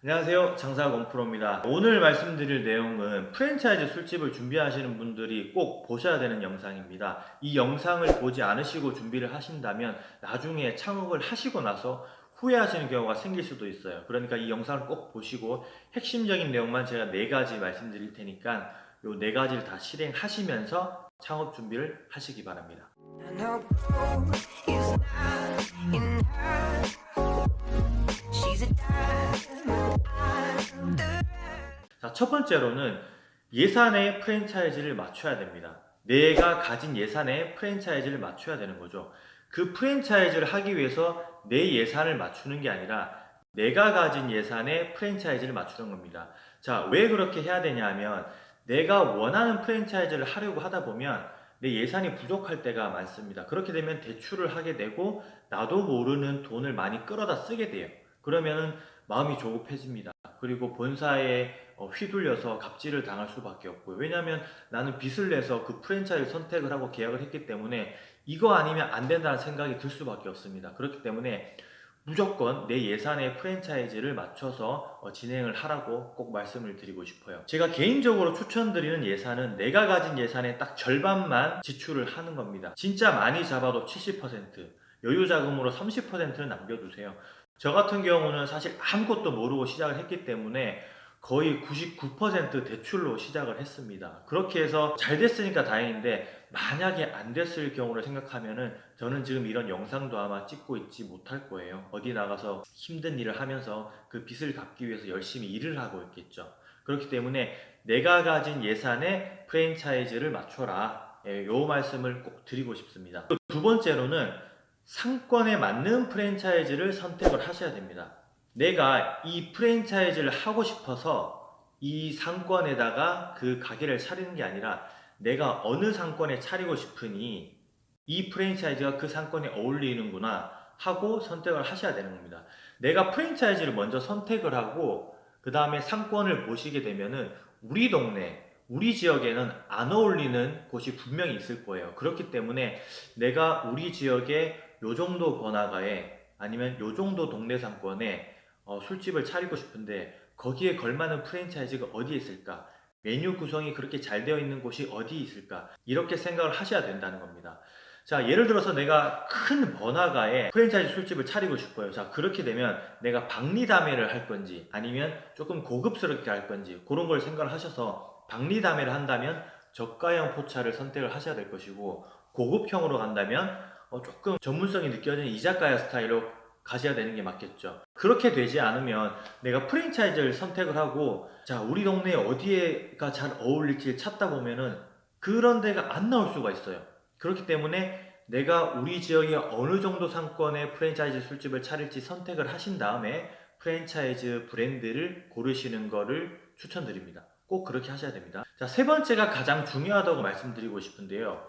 안녕하세요. 장사 건프로입니다. 오늘 말씀드릴 내용은 프랜차이즈 술집을 준비하시는 분들이 꼭 보셔야 되는 영상입니다. 이 영상을 보지 않으시고 준비를 하신다면 나중에 창업을 하시고 나서 후회하시는 경우가 생길 수도 있어요. 그러니까 이 영상을 꼭 보시고 핵심적인 내용만 제가 네 가지 말씀드릴 테니까 이네 가지를 다 실행하시면서 창업 준비를 하시기 바랍니다 첫 번째로는 예산에 프랜차이즈를 맞춰야 됩니다. 내가 가진 예산에 프랜차이즈를 맞춰야 되는 거죠. 그 프랜차이즈를 하기 위해서 내 예산을 맞추는 게 아니라 내가 가진 예산에 프랜차이즈를 맞추는 겁니다. 자, 왜 그렇게 해야 되냐 하면 내가 원하는 프랜차이즈를 하려고 하다 보면 내 예산이 부족할 때가 많습니다. 그렇게 되면 대출을 하게 되고 나도 모르는 돈을 많이 끌어다 쓰게 돼요. 그러면은 마음이 조급해집니다. 그리고 본사에 어, 휘둘려서 갑질을 당할 수밖에 없고요. 왜냐하면 나는 빚을 내서 그 프랜차이즈 선택을 하고 계약을 했기 때문에 이거 아니면 안 된다는 생각이 들 수밖에 없습니다. 그렇기 때문에 무조건 내 예산에 프랜차이즈를 맞춰서 어, 진행을 하라고 꼭 말씀을 드리고 싶어요. 제가 개인적으로 추천드리는 예산은 내가 가진 예산의 딱 절반만 지출을 하는 겁니다. 진짜 많이 잡아도 70% 여유 자금으로 30%는 남겨두세요. 저 같은 경우는 사실 아무것도 모르고 시작을 했기 때문에 거의 99% 대출로 시작을 했습니다. 그렇게 해서 잘 됐으니까 다행인데 만약에 안 됐을 경우를 생각하면은 저는 지금 이런 영상도 아마 찍고 있지 못할 거예요. 어디 나가서 힘든 일을 하면서 그 빚을 갚기 위해서 열심히 일을 하고 있겠죠. 그렇기 때문에 내가 가진 예산에 프랜차이즈를 맞춰라. 예, 요 말씀을 꼭 드리고 싶습니다. 두 번째로는 상권에 맞는 프랜차이즈를 선택을 하셔야 됩니다. 내가 이 프랜차이즈를 하고 싶어서 이 상권에다가 그 가게를 차리는 게 아니라 내가 어느 상권에 차리고 싶으니 이 프랜차이즈가 그 상권에 어울리는구나 하고 선택을 하셔야 되는 겁니다. 내가 프랜차이즈를 먼저 선택을 하고 그 다음에 상권을 보시게 되면은 우리 동네 우리 지역에는 안 어울리는 곳이 분명히 있을 거예요. 그렇기 때문에 내가 우리 지역에 요 정도 번화가에 아니면 요 정도 동네 상권에 어, 술집을 차리고 싶은데 거기에 걸맞는 프랜차이즈가 어디에 있을까? 메뉴 구성이 그렇게 잘 되어 있는 곳이 어디 있을까? 이렇게 생각을 하셔야 된다는 겁니다. 자, 예를 들어서 내가 큰 번화가에 프랜차이즈 술집을 차리고 싶어요. 자, 그렇게 되면 내가 박리다매를 할 건지 아니면 조금 고급스럽게 할 건지 그런 걸 생각을 하셔서 박리다매를 한다면 저가형 포차를 선택을 하셔야 될 것이고 고급형으로 간다면 어, 조금 전문성이 느껴지는 이자카야 스타일로 가셔야 되는 게 맞겠죠. 그렇게 되지 않으면 내가 프랜차이즈를 선택을 하고 자 우리 동네에 어디에가 잘 어울릴지 찾다 보면은 그런 데가 안 나올 수가 있어요. 그렇기 때문에 내가 우리 지역의 어느 정도 상권의 프랜차이즈 술집을 차릴지 선택을 하신 다음에 프랜차이즈 브랜드를 고르시는 거를 추천드립니다. 꼭 그렇게 하셔야 됩니다. 자, 세 번째가 가장 중요하다고 말씀드리고 싶은데요.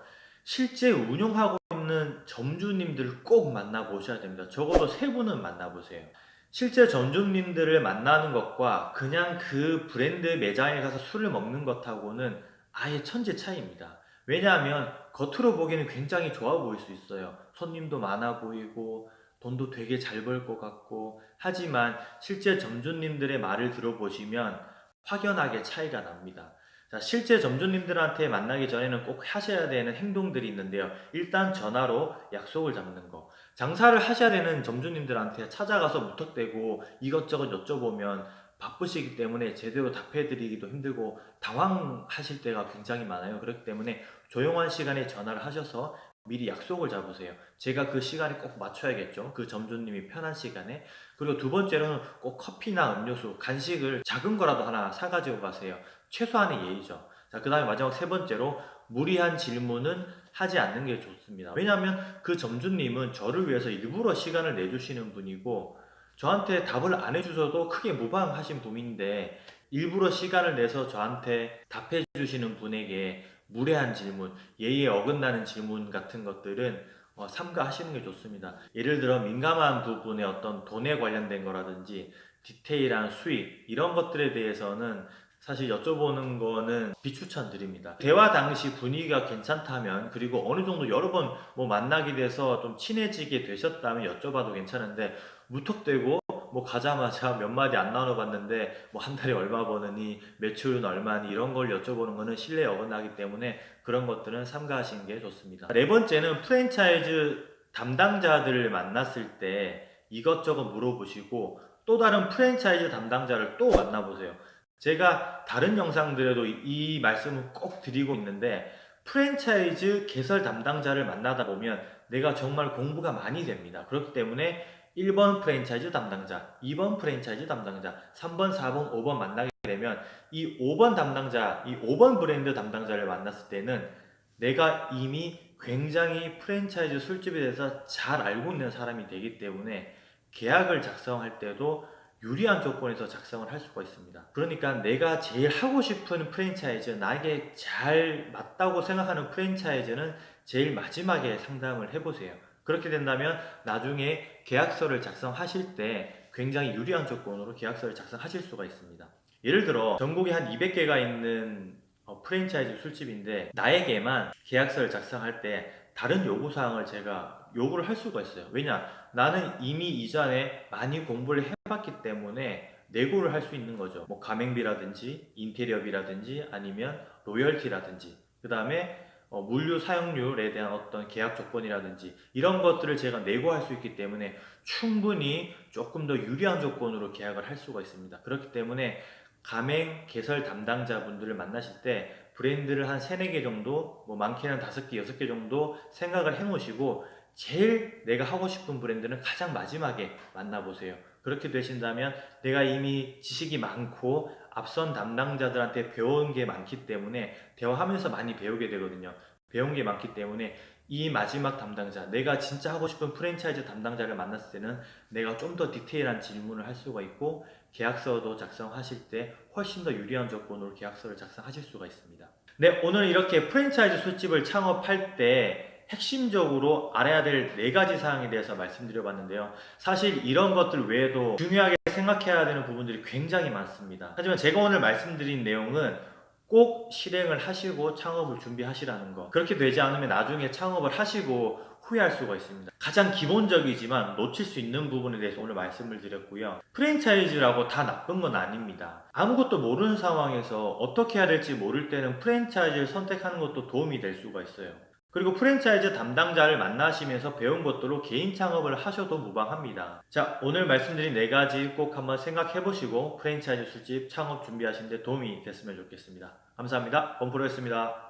실제 운영하고 있는 점주님들을 꼭 만나보셔야 됩니다. 적어도 세 분은 만나보세요. 실제 점주님들을 만나는 것과 그냥 그 브랜드 매장에 가서 술을 먹는 것하고는 아예 천지 차이입니다. 왜냐하면 겉으로 보기에는 굉장히 좋아 보일 수 있어요. 손님도 많아 보이고 돈도 되게 잘 벌 것 같고 하지만 실제 점주님들의 말을 들어보시면 확연하게 차이가 납니다. 자, 실제 점주님들한테 만나기 전에는 꼭 하셔야 되는 행동들이 있는데요. 일단 전화로 약속을 잡는 거. 장사를 하셔야 되는 점주님들한테 찾아가서 무턱대고 이것저것 여쭤보면 바쁘시기 때문에 제대로 답해드리기도 힘들고 당황하실 때가 굉장히 많아요. 그렇기 때문에 조용한 시간에 전화를 하셔서 미리 약속을 잡으세요. 제가 그 시간에 꼭 맞춰야겠죠. 그 점주님이 편한 시간에. 그리고 두 번째로는 꼭 커피나 음료수, 간식을 작은 거라도 하나 사가지고 가세요. 최소한의 예의죠. 자, 그 다음에 마지막 세 번째로 무리한 질문은 하지 않는 게 좋습니다. 왜냐하면 그 점주님은 저를 위해서 일부러 시간을 내주시는 분이고 저한테 답을 안 해주셔도 크게 무방하신 분인데 일부러 시간을 내서 저한테 답해 주시는 분에게 무례한 질문, 예의에 어긋나는 질문 같은 것들은 어, 삼가하시는 게 좋습니다. 예를 들어 민감한 부분의 어떤 돈에 관련된 거라든지 디테일한 수익 이런 것들에 대해서는 사실 여쭤보는 거는 비추천드립니다. 대화 당시 분위기가 괜찮다면 그리고 어느 정도 여러 번 뭐 만나게 돼서 좀 친해지게 되셨다면 여쭤봐도 괜찮은데 무턱대고 뭐 가자마자 몇 마디 안 나눠봤는데 뭐 한 달에 얼마 버느니 매출은 얼마니 이런 걸 여쭤보는 거는 신뢰에 어긋나기 때문에 그런 것들은 삼가하시는 게 좋습니다. 네 번째는 프랜차이즈 담당자들을 만났을 때 이것저것 물어보시고 또 다른 프랜차이즈 담당자를 또 만나보세요. 제가 다른 영상들에도 이- 이 말씀을 꼭 드리고 있는데 프랜차이즈 개설 담당자를 만나다 보면 내가 정말 공부가 많이 됩니다. 그렇기 때문에 1번 프랜차이즈 담당자, 2번 프랜차이즈 담당자, 3번, 4번, 5번 만나게 되면 이 5번 담당자, 이 5번 브랜드 담당자를 만났을 때는 내가 이미 굉장히 프랜차이즈 술집에 대해서 잘 알고 있는 사람이 되기 때문에 계약을 작성할 때도 유리한 조건에서 작성을 할 수가 있습니다. 그러니까 내가 제일 하고 싶은 프랜차이즈, 나에게 잘 맞다고 생각하는 프랜차이즈는 제일 마지막에 상담을 해보세요. 그렇게 된다면 나중에 계약서를 작성하실 때 굉장히 유리한 조건으로 계약서를 작성하실 수가 있습니다. 예를 들어 전국에 한 200개가 있는 어, 프랜차이즈 술집인데 나에게만 계약서를 작성할 때 다른 요구사항을 제가 요구를 할 수가 있어요. 왜냐? 나는 이미 이전에 많이 공부를 해봤기 때문에 내고를 할 수 있는 거죠. 뭐 가맹비라든지 인테리어비라든지 아니면 로열티라든지 그 다음에 어, 물류 사용률에 대한 어떤 계약 조건이라든지 이런 것들을 제가 내고할 수 있기 때문에 충분히 조금 더 유리한 조건으로 계약을 할 수가 있습니다. 그렇기 때문에 가맹 개설 담당자분들을 만나실 때 브랜드를 한 3, 4개 정도 뭐 많게는 5개, 6개 정도 생각을 해 놓으시고 제일 내가 하고 싶은 브랜드는 가장 마지막에 만나보세요. 그렇게 되신다면 내가 이미 지식이 많고 앞선 담당자들한테 배운 게 많기 때문에 대화하면서 많이 배우게 되거든요. 배운 게 많기 때문에 이 마지막 담당자, 내가 진짜 하고 싶은 프랜차이즈 담당자를 만났을 때는 내가 좀 더 디테일한 질문을 할 수가 있고 계약서도 작성하실 때 훨씬 더 유리한 조건으로 계약서를 작성하실 수가 있습니다. 네, 오늘 이렇게 프랜차이즈 술집을 창업할 때 핵심적으로 알아야 될 네 가지 사항에 대해서 말씀드려 봤는데요. 사실 이런 것들 외에도 중요하게 생각해야 되는 부분들이 굉장히 많습니다. 하지만 제가 오늘 말씀드린 내용은 꼭 실행을 하시고 창업을 준비하시라는 거. 그렇게 되지 않으면 나중에 창업을 하시고 후회할 수가 있습니다. 가장 기본적이지만 놓칠 수 있는 부분에 대해서 오늘 말씀을 드렸고요. 프랜차이즈라고 다 나쁜 건 아닙니다. 아무것도 모르는 상황에서 어떻게 해야 될지 모를 때는 프랜차이즈를 선택하는 것도 도움이 될 수가 있어요. 그리고 프랜차이즈 담당자를 만나시면서 배운 것들로 개인 창업을 하셔도 무방합니다. 자, 오늘 말씀드린 네 가지 꼭 한번 생각해 보시고 프랜차이즈 술집 창업 준비하시는데 도움이 됐으면 좋겠습니다. 감사합니다. 범프로였습니다.